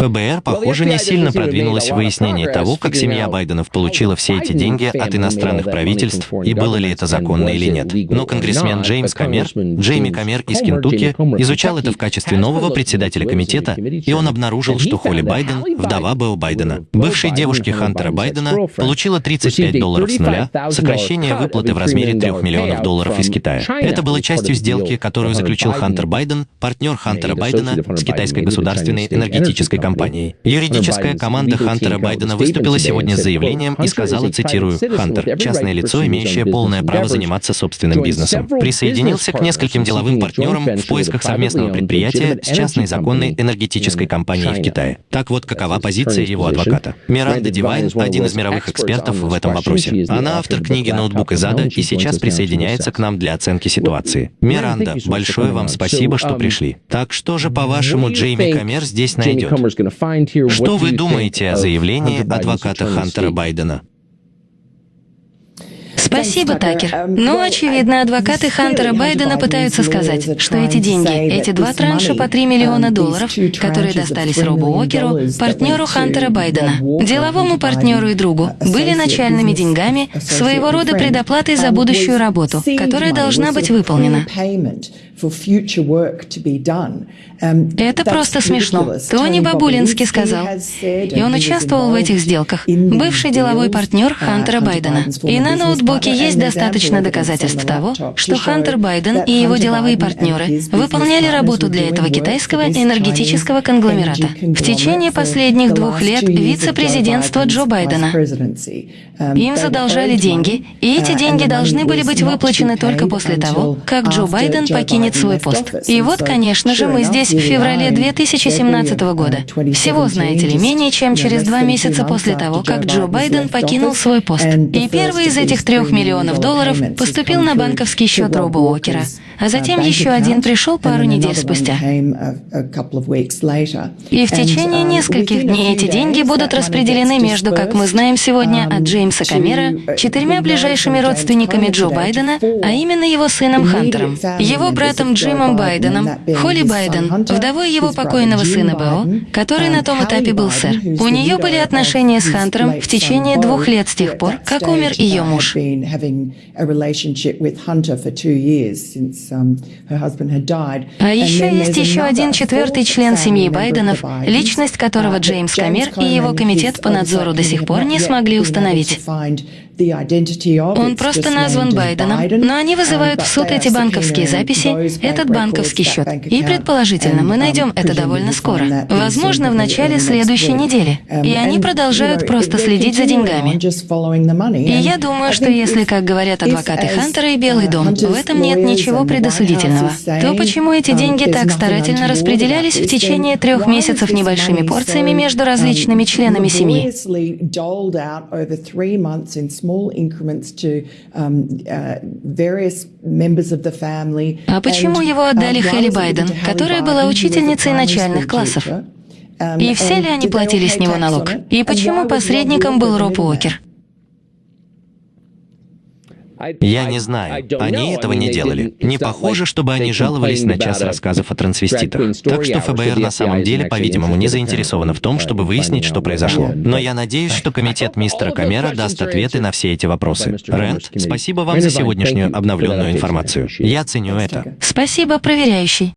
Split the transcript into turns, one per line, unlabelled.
ФБР, похоже, не сильно продвинулось в выяснении того, как семья Байденов получила все эти деньги от иностранных правительств и было ли это законно или нет. Но конгрессмен Джеймс Камер, Джейми Камер из Кентукки, изучал это в качестве нового председателя комитета, и он обнаружил, что Холли Байден, вдова Белл Байдена, бывшей девушки Хантера Байдена, получила 35 долларов с нуля, сокращение выплаты в размере 3 миллионов долларов из Китая. Это было частью сделки, которую заключил Хантер Байден, партнер Хантера Байдена с китайской государственной энергетической компанией. Юридическая команда Хантера Байдена выступила сегодня с заявлением и сказала, цитирую, «Хантер – частное лицо, имеющее полное право заниматься собственным бизнесом. Присоединился к нескольким деловым партнерам в поисках совместного предприятия с частной законной энергетической компанией в Китае. Так вот, какова позиция его адвоката. Миранда Дивайн – один из мировых экспертов в этом вопросе. Она автор книги «Ноутбук из ада» и сейчас присоединяется к нам для оценки ситуации. Миранда, большое вам спасибо, что пришли. Так что же, по-вашему, Джейми Камер здесь найдет? Что вы думаете о заявлении адвоката Хантера Байдена?
Спасибо, Такер. Ну, очевидно, адвокаты Хантера Байдена пытаются сказать, что эти деньги, эти два транша по 3 миллиона долларов, которые достались Робу Уокеру, партнеру Хантера Байдена, деловому партнеру и другу, были начальными деньгами, своего рода предоплатой за будущую работу, которая должна быть выполнена. Это просто смешно. Тони Бабулинский сказал. И он участвовал в этих сделках. Бывший деловой партнер Хантера Байдена. И на ноутбуке есть достаточно доказательств того, что Хантер Байден и его деловые партнеры выполняли работу для этого китайского энергетического конгломерата. В течение последних двух лет вице-президентства Джо Байдена. Им задолжали деньги, и эти деньги должны были быть выплачены только после того, как Джо Байден покинет свой пост. И вот, конечно же, мы здесь в феврале 2017 года. Всего, знаете ли, менее чем через два месяца после того, как Джо Байден покинул свой пост. И первый из этих трех миллионов долларов поступил на банковский счет Роба Уокера, а затем еще один пришел пару недель спустя. И в течение нескольких дней эти деньги будут распределены между, как мы знаем сегодня, от Джеймса Камера, четырьмя ближайшими родственниками Джо Байдена, а именно его сыном Хантером, его братом Джимом Байденом, Холли Байден, вдовой его покойного сына Бео, который на том этапе был сэр. У нее были отношения с Хантером в течение двух лет с тех пор, как умер ее муж. А еще есть еще один четвертый член семьи Байденов, личность которого Джеймс Камер и его комитет по надзору до сих пор не смогли установить. Он просто назван Байденом, но они вызывают в суд эти банковские записи, этот банковский счет. И, предположительно, мы найдем это довольно скоро. Возможно, в начале следующей недели. И они продолжают просто следить за деньгами. И я думаю, что если, как говорят адвокаты Хантера и Белый дом, в этом нет ничего предосудительного, то почему эти деньги так старательно распределялись в течение трех месяцев небольшими порциями между различными членами семьи? Um, uh, а почему его отдали Хелли Байден, которая была учительницей начальных классов? Um, И все ли они платили с него налог? И почему посредником был Роб Уокер?
Я не знаю. Они этого не делали. Не похоже, чтобы они жаловались на час рассказов о трансвеститах. Так что ФБР на самом деле, по-видимому, не заинтересовано в том, чтобы выяснить, что произошло. Но я надеюсь, что комитет мистера Камера даст ответы на все эти вопросы. Рэнд, спасибо вам за сегодняшнюю обновленную информацию. Я ценю это.
Спасибо, проверяющий.